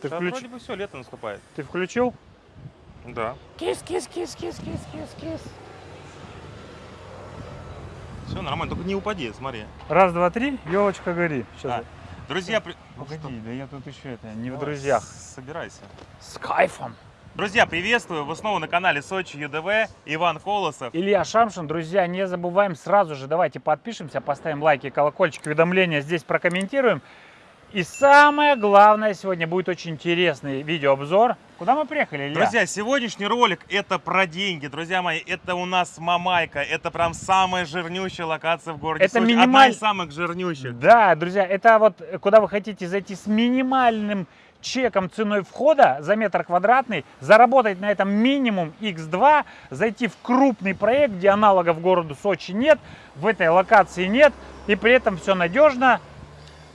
Ты, включ- вроде бы все, лето наступает. Ты включил? Да. Кис, кис, кис, кис, кис, кис, кис. Все нормально, только не упади, смотри. Раз, два, три, елочка гори. Сейчас. Да. Друзья, при- Ну Погоди, да я тут еще это, не в Давай, друзьях. Собирайся. С кайфом. Друзья, приветствую! Вы снова на канале Сочи ЮДВ. Иван Колосов. Илья Шамшин, друзья, не забываем сразу же, давайте подпишемся, поставим лайки, колокольчик, уведомления, здесь прокомментируем. И самое главное, сегодня будет очень интересный видеообзор. Куда мы приехали, Илья? Друзья, сегодняшний ролик это про деньги. Друзья мои, это у нас Мамайка. Это прям самая жирнющая локация в городе Это Сочи. минималь- Одна из самых жирнющих. Да, друзья, это вот куда вы хотите зайти с минимальным чеком ценой входа за метр квадратный, заработать на этом минимум x2, зайти в крупный проект, где аналогов городу Сочи нет, в этой локации нет, и при этом все надежно.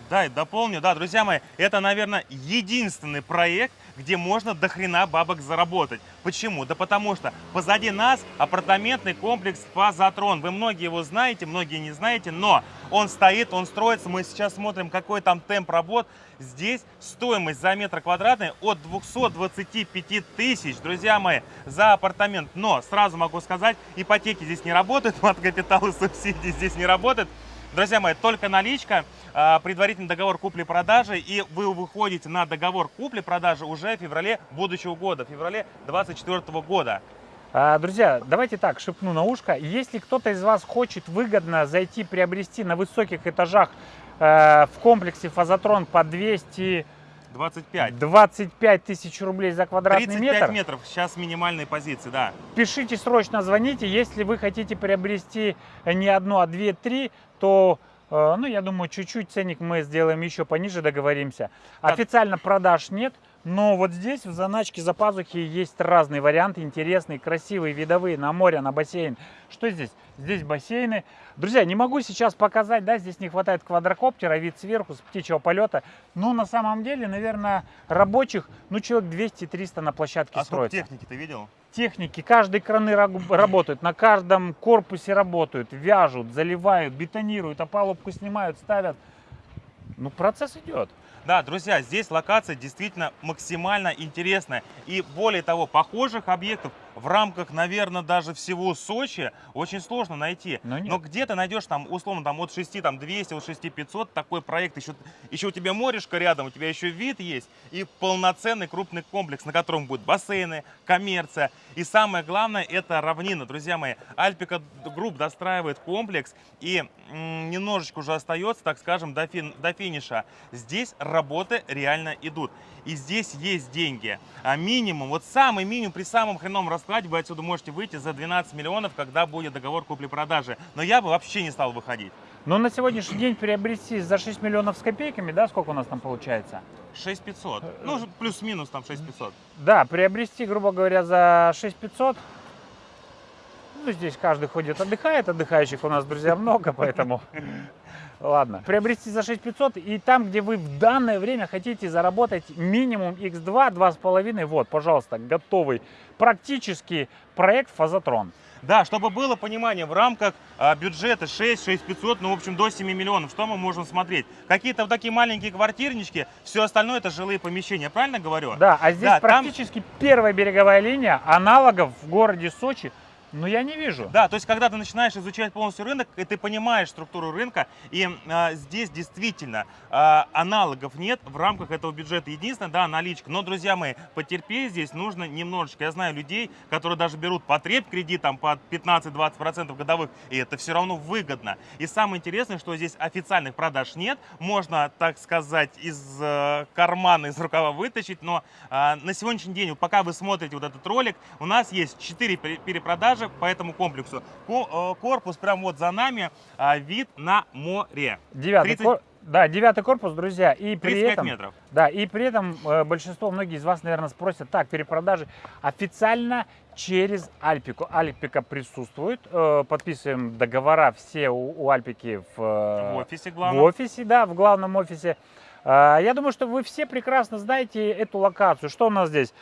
Да, и дополню, да, друзья мои, это, наверное, единственный проект, где можно до хрена бабок заработать. Почему? Да потому что позади нас апартаментный комплекс Фазотрон. Вы многие его знаете, многие не знаете, но он стоит, он строится. Мы сейчас смотрим, какой там темп работ. Здесь стоимость за метр квадратный от 225 тысяч, друзья мои, за апартамент. Но сразу могу сказать, ипотеки здесь не работают, мат капитал и субсидии здесь не работают. Друзья мои, только наличка, а, предварительный договор купли-продажи, и вы выходите на договор купли-продажи уже в феврале будущего года, в феврале 2024 года. А, Друзья, давайте так, шепну на ушко. Если кто-то из вас хочет выгодно зайти приобрести на высоких этажах э, в комплексе Фазотрон по 225 25. тысяч рублей за квадратный 35 метр, метров, сейчас минимальные позиции, да. пишите срочно, звоните. Если вы хотите приобрести не одну, а две, три, то, э, ну, я думаю, чуть-чуть ценник мы сделаем еще пониже, договоримся. Официально продаж нет, но вот здесь в заначке за пазухи есть разные варианты, интересные, красивые, видовые, на море, на бассейн. Что здесь? Здесь бассейны. Друзья, не могу сейчас показать, да, здесь не хватает квадрокоптера, вид сверху, с птичьего полета. Но на самом деле, наверное, рабочих, ну, человек 200-300 на площадке А строится техники ты видел? техники, каждые краны работают, на каждом корпусе работают, вяжут, заливают, бетонируют, опалубку снимают, ставят. Ну, процесс идет. Да, друзья, здесь локация действительно максимально интересная. И более того, похожих объектов в рамках, наверное, даже всего Сочи очень сложно найти. Но нет. Но где ты найдешь там, условно, там от 6 там, 200, от 6 500 такой проект. Еще, еще у тебя морюшко рядом, у тебя еще вид есть. И полноценный крупный комплекс, на котором будут бассейны, коммерция. И самое главное, это равнина. Друзья мои, Альпика Групп достраивает комплекс. И немножечко уже остается, так скажем, до, фин- до финиша. Здесь работы реально идут. И здесь есть деньги. А минимум, вот самый минимум при самом хреновом раскладе вы отсюда можете выйти за 12 миллионов, когда будет договор купли-продажи. Но я бы вообще не стал выходить. Но на сегодняшний день приобрести за 6 миллионов с копейками, да, сколько у нас там получается? 6500. Ну, плюс-минус там 6500. Да, приобрести, грубо говоря, за 6500. Ну, здесь каждый ходит, отдыхает. Отдыхающих у нас, друзья, много, поэтому... Ладно. Приобрести за 6500 и там, где вы в данное время хотите заработать минимум x2, 2,5, вот, пожалуйста, готовый практически проект Фазотрон. Да, чтобы было понимание, в рамках а, бюджета 6, 6500, ну, в общем, до 7 миллионов, что мы можем смотреть? Какие-то вот такие маленькие квартирнички, все остальное это жилые помещения, правильно говорю? Да, а здесь Да, там- практически первая береговая линия, аналогов в городе Сочи, ну, я не вижу. Да, то есть когда ты начинаешь изучать полностью рынок, и ты понимаешь структуру рынка, и а, здесь действительно а, аналогов нет в рамках этого бюджета. Единственное, да, наличка. Но, друзья мои, потерпеть здесь нужно немножечко. Я знаю людей, которые даже берут потреб кредит там под 15-20% годовых, и это все равно выгодно. И самое интересное, что здесь официальных продаж нет, можно, так сказать, из э, кармана, из рукава вытащить, но а, на сегодняшний день, вот пока вы смотрите вот этот ролик, у нас есть 4 перепродажи по этому комплексу. Ко- э, Корпус прям вот за нами, а, вид на море. Девятый, 30 кор- да, девятый корпус, друзья, и при 35 этом, метров. да, и при этом э, большинство, многие из вас, наверное, спросят, так, перепродажи официально через Альпику. Альпика присутствует, э, подписываем договора все у, у Альпики в, э, В офисе в главное. офисе, да, в главном офисе. Э, Я думаю, что вы все прекрасно знаете эту локацию. Что у нас здесь?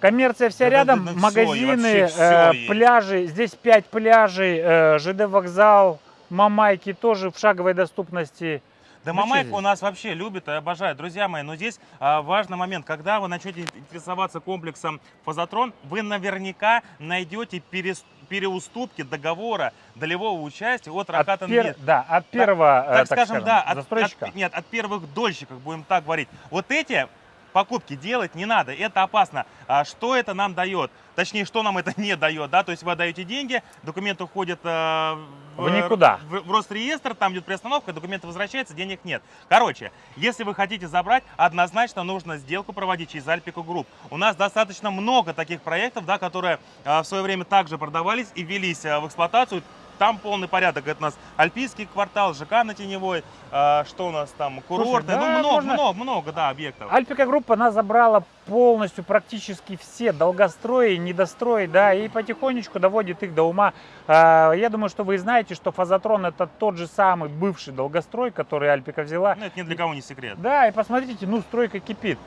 Коммерция вся Да, рядом, да, да, магазины, всё э, есть. пляжи. Здесь 5 пляжей, э, ЖД вокзал, Мамайки тоже в шаговой доступности. Да Ну, здесь? у нас вообще любит и обожает. Друзья мои, но здесь а, важный момент. Когда вы начнете интересоваться комплексом Фазотрон, вы наверняка найдете перес- переуступки договора долевого участия от Раката пер-. Да, от первого, э, так, скажем, скажем, да, от, застройщика. от- нет, от первых дольщиков, будем так говорить. Вот эти покупки делать не надо, это опасно. А что это нам дает? Точнее, что нам это не дает, да? То есть вы отдаете деньги, документы уходят э, В никуда. в, в Росреестр, там идет приостановка, документы возвращаются, денег нет. Короче, если вы хотите забрать, однозначно нужно сделку проводить через Альпику Групп. У нас достаточно много таких проектов, да, которые э, в свое время также продавались и велись э, в эксплуатацию. Там полный порядок. Это у нас Альпийский квартал, ЖК на Теневой, э, что у нас там, курортный. да, ну, много, можно- много, много, да, объектов. Альпика группа, она забрала полностью практически все долгострои, недострои, да, и потихонечку доводит их до ума. А, Я думаю, что вы знаете, что Фазотрон это тот же самый бывший долгострой, который Альпика взяла. Ну, это ни для кого не секрет. Да, и посмотрите, ну, стройка кипит.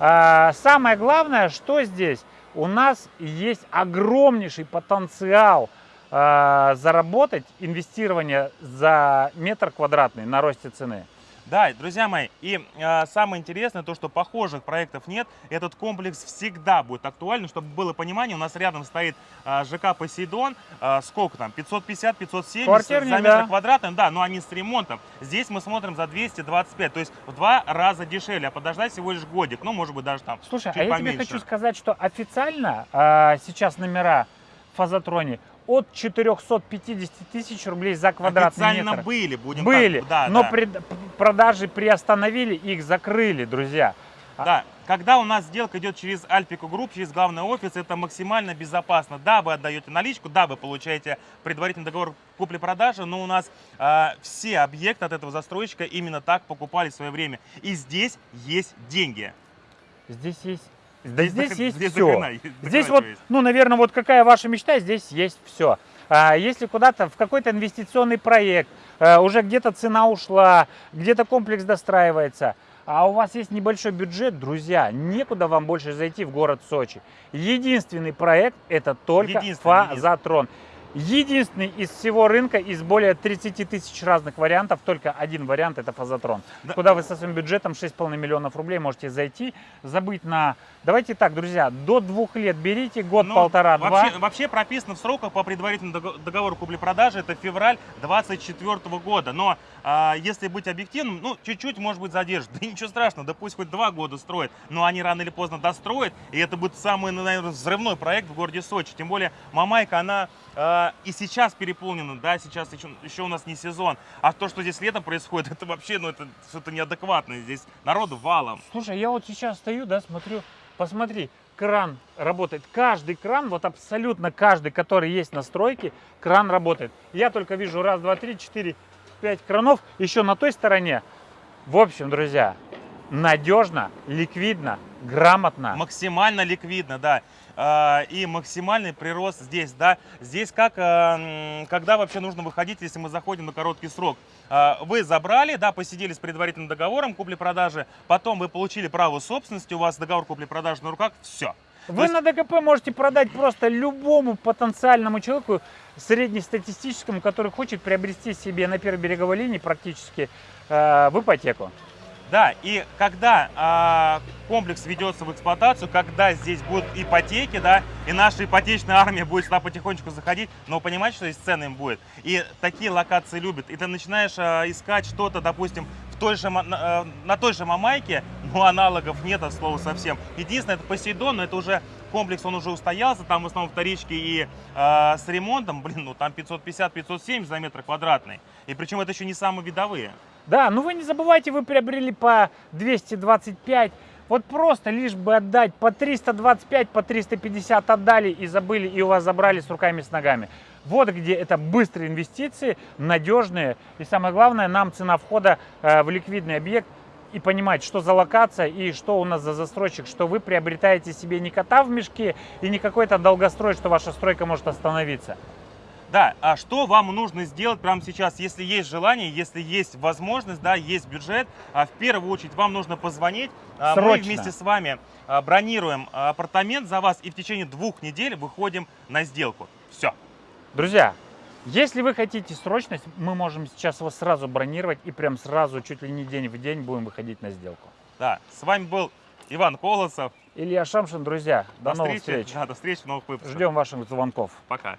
А, Самое главное, что здесь? У нас есть огромнейший потенциал заработать инвестирование за метр квадратный на росте цены. Да, друзья мои, и э, самое интересное, то, что похожих проектов нет, этот комплекс всегда будет актуальным, чтобы было понимание, у нас рядом стоит э, ЖК Посейдон, э, сколько там, 550-570 Квартирник, за метр да. квадратный, да, но они с ремонтом. Здесь мы смотрим за 225, то есть в два раза дешевле, а подождать всего лишь годик, ну, может быть, даже там Слушай, чуть а я тебе хочу сказать, что официально а, сейчас номера в Фазотроне от 450 тысяч рублей за квадратный Официально метр. были, будем Были, так, да, но да. пред- продажи приостановили, их закрыли, друзья. А- Да, когда у нас сделка идет через Альпику Групп, через главный офис, это максимально безопасно. Да, вы отдаете наличку, да, вы получаете предварительный договор купли-продажи, но у нас э, все объекты от этого застройщика именно так покупали в свое время. И здесь есть деньги. Здесь есть... Да здесь, есть здесь все. есть, Здесь вот, есть. ну, наверное, вот какая ваша мечта, здесь есть все. если куда-то в какой-то инвестиционный проект, а, уже где-то цена ушла, где-то комплекс достраивается, а у вас есть небольшой бюджет, друзья, некуда вам больше зайти в город Сочи. Единственный проект это только Единственный, Фазотрон. Единственный из всего рынка, из более 30 тысяч разных вариантов, только один вариант это Фазотрон. Да. Куда вы со своим бюджетом 6,5 миллионов рублей можете зайти, забыть на... Давайте так, друзья, до двух лет берите, Ну, год-полтора, два. вообще, вообще прописано в сроках по предварительному дого- договору купли-продажи, это февраль 2024 года. Но а, если быть объективным, ну, чуть-чуть, может быть, задержит. Да ничего страшного, да пусть хоть два года строят, но они рано или поздно достроят, и это будет самый, наверное, взрывной проект в городе Сочи. Тем более Мамайка, она а, и сейчас переполнена, да, сейчас еще, еще у нас не сезон. А то, что здесь летом происходит, это вообще, ну, это что-то неадекватное. Здесь народу валом. Слушай, я вот сейчас стою, да, смотрю, посмотри, кран работает. Каждый кран, вот абсолютно каждый, который есть на стройке, кран работает. Я только вижу раз, два, три, четыре, пять кранов еще на той стороне. В общем, друзья, надежно, ликвидно, грамотно. Максимально ликвидно, да. А, И максимальный прирост здесь, да. Здесь как, м, когда вообще нужно выходить, если мы заходим на короткий срок. А, Вы забрали, да, посидели с предварительным договором купли-продажи, потом вы получили право собственности, у вас договор купли-продажи на руках, все. Вы на ДКП можете продать просто любому потенциальному человеку среднестатистическому, который хочет приобрести себе на первой береговой линии практически э, в ипотеку. Да, и когда а, комплекс ведется в эксплуатацию, когда здесь будут ипотеки, да, и наша ипотечная армия будет сюда потихонечку заходить, но понимаете, что здесь цены им будет. И такие локации любят. И ты начинаешь а, искать что-то, допустим, в той же, на, а, на той же Мамайке, но аналогов нет от слова совсем. Единственное, это Посейдон, но это уже комплекс, он уже устоялся, там в основном вторички и а, с ремонтом, блин, ну там 550-570 за метр квадратный. И причем это еще не самые видовые. Да, ну вы не забывайте, вы приобрели по 225. Вот просто лишь бы отдать по 325, по 350 отдали и забыли, и у вас забрали с руками, с ногами. Вот где это быстрые инвестиции, надежные. И самое главное, нам цена входа э, в ликвидный объект и понимать, что за локация и что у нас за застройщик, что вы приобретаете себе не кота в мешке и не какой-то долгострой, что ваша стройка может остановиться. Да, а что вам нужно сделать прямо сейчас, если есть желание, если есть возможность, да, есть бюджет, а в первую очередь вам нужно позвонить, а, мы Срочно. вместе с вами а, бронируем а, апартамент за вас и в течение двух недель выходим на сделку. Все. Друзья, Если вы хотите срочность, мы можем сейчас вас сразу бронировать и прям сразу, чуть ли не день в день, будем выходить на сделку. Да, с вами был Иван Колосов. Илья Шамшин, друзья, до, новых встречи. встреч. Да, до встречи в новых выпусках. Ждем ваших звонков. Пока.